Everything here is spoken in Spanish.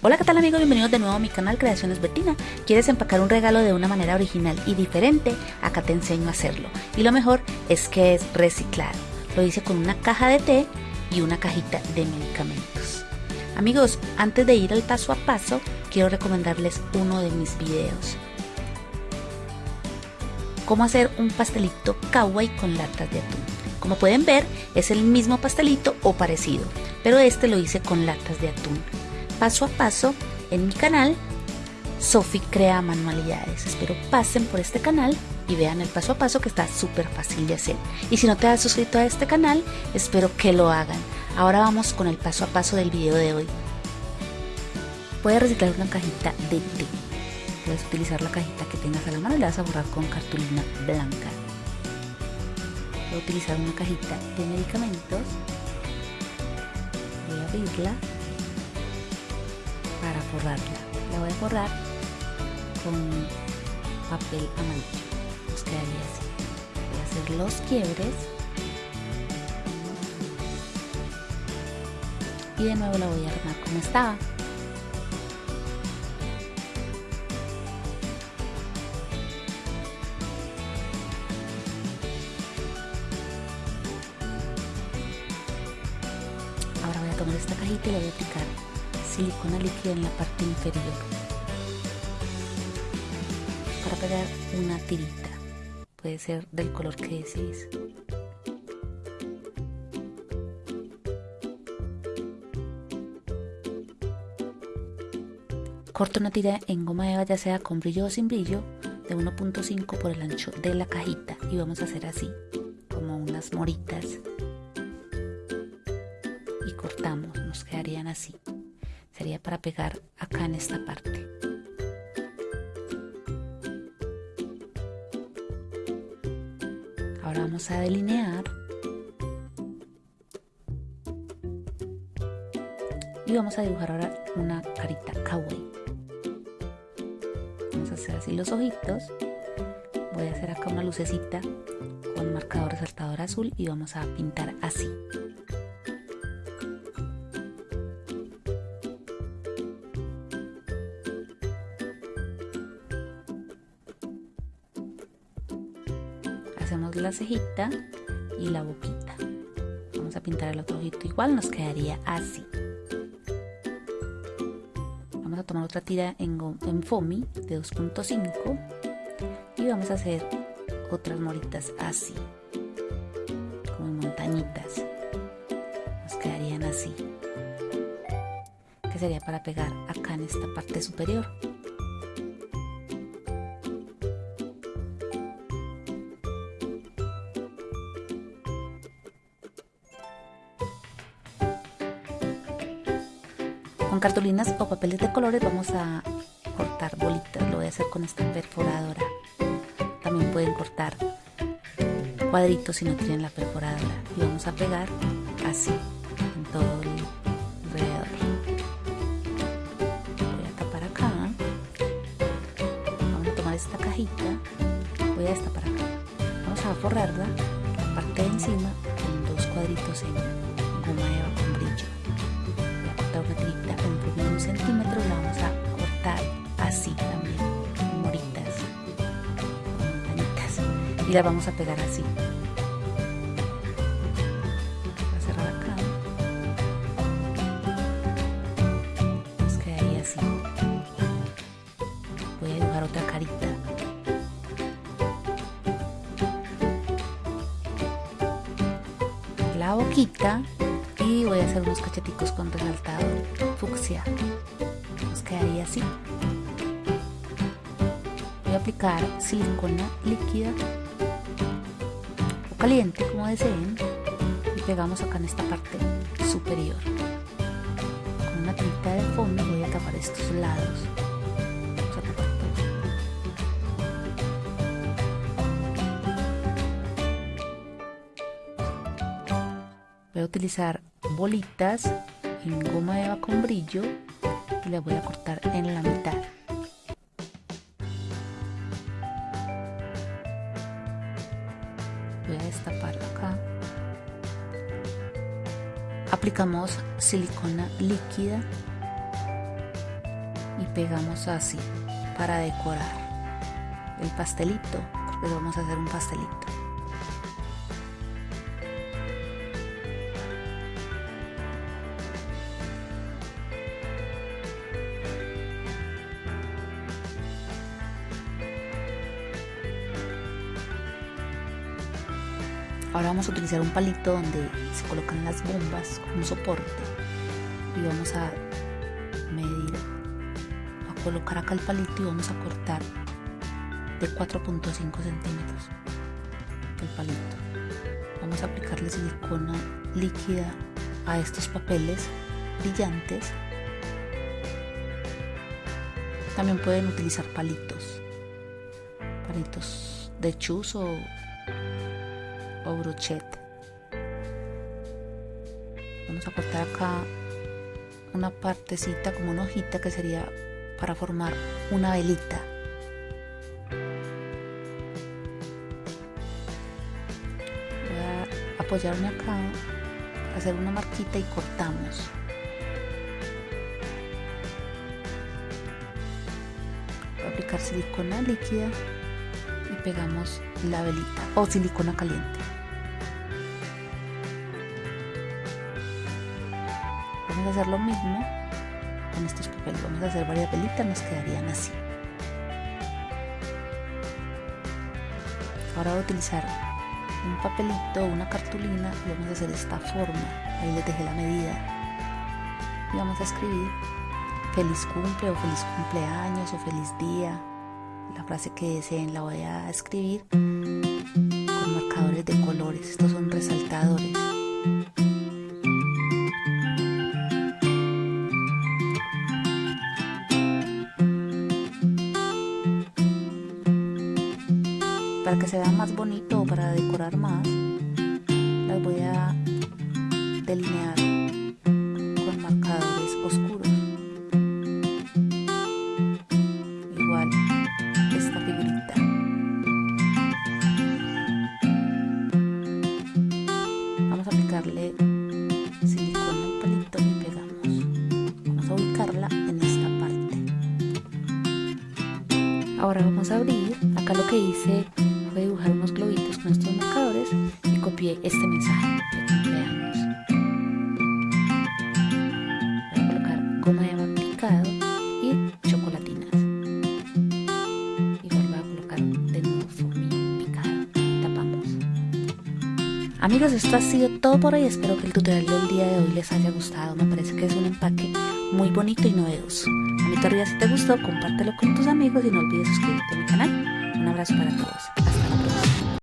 Hola, ¿qué tal amigos? Bienvenidos de nuevo a mi canal Creaciones Betina. ¿Quieres empacar un regalo de una manera original y diferente? Acá te enseño a hacerlo. Y lo mejor es que es reciclado. Lo hice con una caja de té y una cajita de medicamentos. Amigos, antes de ir al paso a paso, quiero recomendarles uno de mis videos. Cómo hacer un pastelito kawaii con latas de atún. Como pueden ver, es el mismo pastelito o parecido, pero este lo hice con latas de atún paso a paso en mi canal Sofi Crea Manualidades. Espero pasen por este canal y vean el paso a paso que está súper fácil de hacer. Y si no te has suscrito a este canal, espero que lo hagan. Ahora vamos con el paso a paso del video de hoy. Puedes reciclar una cajita de té. Puedes utilizar la cajita que tengas a la mano y la vas a borrar con cartulina blanca. Voy a utilizar una cajita de medicamentos. Voy a abrirla para forrarla. La voy a forrar con papel amarillo. Nos quedaría así. Voy a hacer los quiebres. Y de nuevo la voy a armar como estaba. Ahora voy a tomar esta cajita y la voy a aplicar silicona líquida en la parte inferior. Para pegar una tirita. Puede ser del color que desees. Corto una tira en goma eva ya sea con brillo o sin brillo de 1.5 por el ancho de la cajita. Y vamos a hacer así como unas moritas. Y cortamos nos quedarían así sería para pegar acá en esta parte. Ahora vamos a delinear. Y vamos a dibujar ahora una carita kawaii. Vamos a hacer así los ojitos. Voy a hacer acá una lucecita con marcador resaltador azul y vamos a pintar así. Hacemos la cejita y la boquita. Vamos a pintar el otro ojito igual nos quedaría así. Vamos a tomar otra tira en, en foamy de 2.5 y vamos a hacer otras moritas así como montañitas. Nos quedarían así que sería para pegar acá en esta parte superior Con cartulinas o papeles de colores vamos a cortar bolitas. Lo voy a hacer con esta perforadora. También pueden cortar cuadritos si no tienen la perforadora. Y vamos a pegar así en todo el alrededor. Voy a tapar acá. Vamos a tomar esta cajita. Voy a destapar acá. Vamos a forrarla la parte de encima con dos cuadritos en goma eva con una tirita en un centímetro la vamos a cortar así también moritas montañitas y la vamos a pegar así. A cerrar acá. Nos queda ahí así. Voy a dibujar otra carita. La boquita voy a hacer unos cacheticos con resaltador fucsia. Nos quedaría así. Voy a aplicar silicona líquida o caliente como deseen y pegamos acá en esta parte superior. Con una tinta de fondo voy a tapar estos lados. Voy a utilizar bolitas en goma eva con brillo y las voy a cortar en la mitad. Voy a destapar acá. Aplicamos silicona líquida pegamos así para decorar el pastelito, porque vamos a hacer un pastelito. Ahora vamos a utilizar un palito donde se colocan las bombas como soporte y vamos a medir, a colocar acá el palito y vamos a cortar de 4.5 centímetros el palito. Vamos a aplicarle silicona líquida a estos papeles brillantes. También pueden utilizar palitos, palitos de chus o o brochet. Vamos a cortar acá una partecita como una hojita que sería para formar una velita. Voy a apoyarme acá, hacer una marquita y cortamos. Voy a aplicar silicona líquida pegamos la velita o silicona caliente. Vamos a hacer lo mismo con estos papeles. Vamos a hacer varias velitas, nos quedarían así. Ahora voy a utilizar un papelito o una cartulina y vamos a hacer esta forma. Ahí les dejé la medida. Y vamos a escribir feliz cumple o feliz cumpleaños o feliz día frase que deseen la voy a escribir con marcadores de colores. Estos son resaltadores. Para que se vea más bonito o para decorar más, las voy a delinear que hice fue dibujar unos globitos con estos marcadores y copié este mensaje de cumpleaños. Voy a colocar goma de aplicado y chocolatinas. Igual voy a colocar de nuevo formillo picado. Tapamos. Amigos, esto ha sido todo por hoy. Espero que el tutorial del día de hoy les haya gustado. Me parece que es un empaque muy bonito y novedoso. A mi arriba si te gustó, compártelo con tus amigos y no olvides suscribirte a mi canal. Un abrazo para todos.